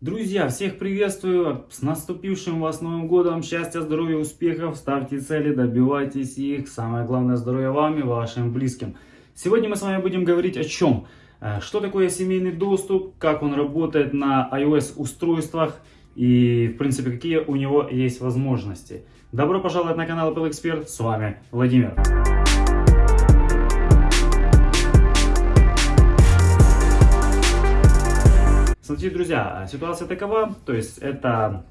Друзья, всех приветствую! С наступившим вас Новым Годом! Счастья, здоровья, успехов! Ставьте цели, добивайтесь их! Самое главное, здоровья вам и вашим близким! Сегодня мы с вами будем говорить о чем? Э, что такое семейный доступ, как он работает на iOS устройствах и, в принципе, какие у него есть возможности. Добро пожаловать на канал Apple Expert, с вами Владимир. Смотрите, друзья, ситуация такова, то есть это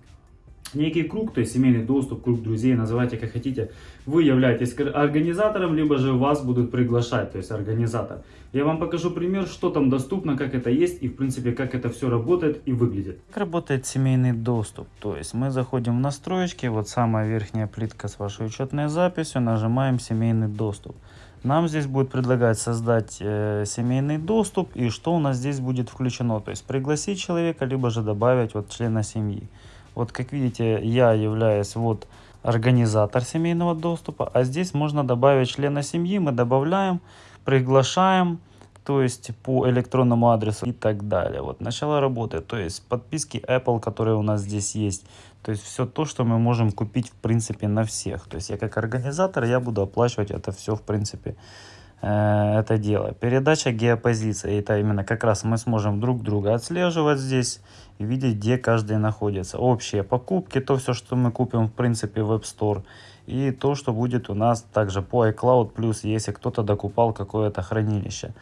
некий круг, то есть семейный доступ, круг друзей, называйте как хотите. Вы являетесь организатором, либо же вас будут приглашать, то есть организатор. Я вам покажу пример, что там доступно, как это есть и в принципе как это все работает и выглядит. Как работает семейный доступ? То есть мы заходим в настройки, вот самая верхняя плитка с вашей учетной записью, нажимаем семейный доступ. Нам здесь будет предлагать создать э, семейный доступ и что у нас здесь будет включено. То есть пригласить человека, либо же добавить вот члена семьи. Вот как видите, я являюсь вот организатор семейного доступа, а здесь можно добавить члена семьи, мы добавляем, приглашаем, то есть по электронному адресу и так далее. Вот начало работы, то есть подписки Apple, которые у нас здесь есть. То есть все то, что мы можем купить в принципе на всех. То есть я как организатор, я буду оплачивать это все в принципе э, это дело. Передача геопозиции, это именно как раз мы сможем друг друга отслеживать здесь и видеть, где каждый находится. Общие покупки, то все, что мы купим в принципе в App Store. И то, что будет у нас также по iCloud Plus, если кто-то докупал какое-то хранилище.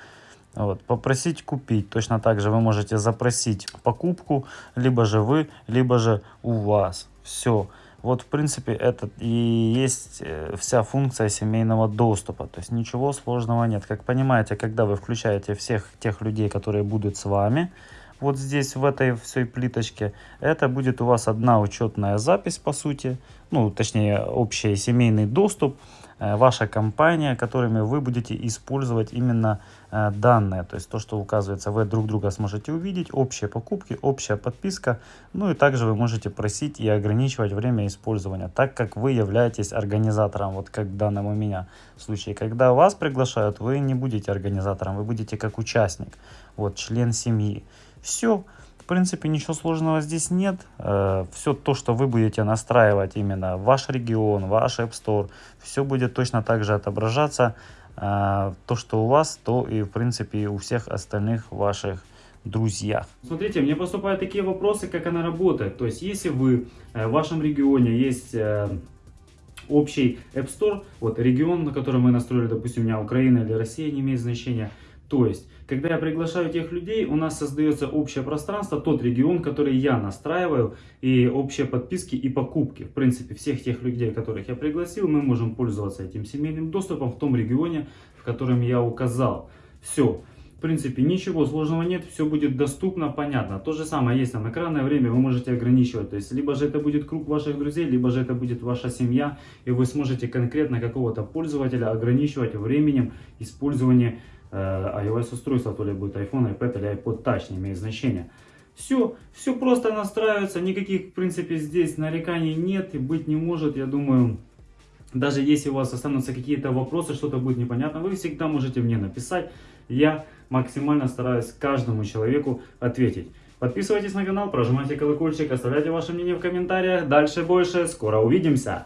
Вот, попросить купить. Точно так же вы можете запросить покупку, либо же вы, либо же у вас. Все. Вот, в принципе, это и есть э, вся функция семейного доступа. То есть ничего сложного нет. Как понимаете, когда вы включаете всех тех людей, которые будут с вами, вот здесь, в этой всей плиточке, это будет у вас одна учетная запись, по сути. Ну, точнее, общий семейный доступ Э, ваша компания, которыми вы будете использовать именно э, данные. То есть то, что указывается, вы друг друга сможете увидеть, общие покупки, общая подписка. Ну и также вы можете просить и ограничивать время использования, так как вы являетесь организатором, вот как в данном у меня случае. Когда вас приглашают, вы не будете организатором, вы будете как участник, вот член семьи. Все принципе, ничего сложного здесь нет. Э, все то, что вы будете настраивать именно ваш регион, ваш App Store, все будет точно так же отображаться. Э, то, что у вас, то и, в принципе, у всех остальных ваших друзьях. Смотрите, мне поступают такие вопросы, как она работает. То есть, если вы э, в вашем регионе есть общий App Store, вот регион, на котором мы настроили, допустим, у меня Украина или Россия, не имеет значения, то есть, когда я приглашаю тех людей, у нас создается общее пространство, тот регион, который я настраиваю, и общие подписки и покупки. В принципе, всех тех людей, которых я пригласил, мы можем пользоваться этим семейным доступом в том регионе, в котором я указал. Все. В принципе, ничего сложного нет, все будет доступно, понятно. То же самое есть там экранное время, вы можете ограничивать. То есть, либо же это будет круг ваших друзей, либо же это будет ваша семья, и вы сможете конкретно какого-то пользователя ограничивать временем использования Э, iOS устройство, то ли будет iPhone, iPad или iPod Touch, не имеет значения. Все, все просто настраивается, никаких, в принципе, здесь нареканий нет и быть не может, я думаю, даже если у вас останутся какие-то вопросы, что-то будет непонятно, вы всегда можете мне написать, я максимально стараюсь каждому человеку ответить. Подписывайтесь на канал, прожимайте колокольчик, оставляйте ваше мнение в комментариях, дальше больше, скоро увидимся!